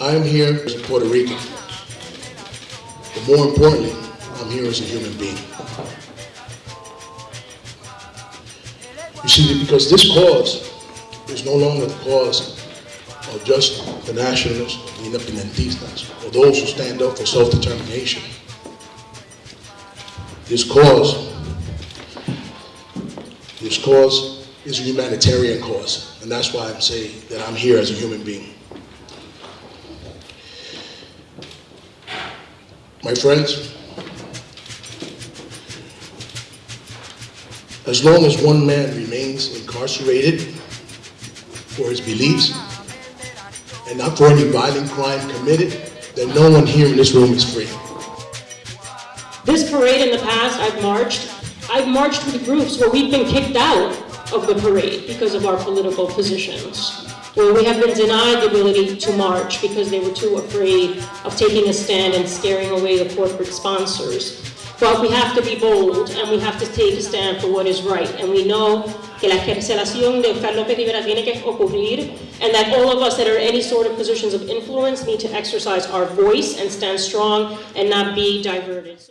I'm here as a Puerto Rican. But more importantly, I'm here as a human being. You see, because this cause is no longer the cause of just the nationalists, the independentistas, or those who stand up for self-determination. This cause, this cause is a humanitarian cause, and that's why I'm saying that I'm here as a human being. My friends, as long as one man remains incarcerated for his beliefs and not for any violent crime committed, then no one here in this room is free. This parade in the past, I've marched. I've marched with groups where we've been kicked out of the parade because of our political positions, where we have been denied the ability to march because they were too afraid of taking a stand and scaring away the corporate sponsors. But we have to be bold and we have to take a stand for what is right. And we know que la excarcelación de Oscar López Rivera tiene que ocurrir and that all of us that are in any sort of positions of influence need to exercise our voice and stand strong and not be diverted.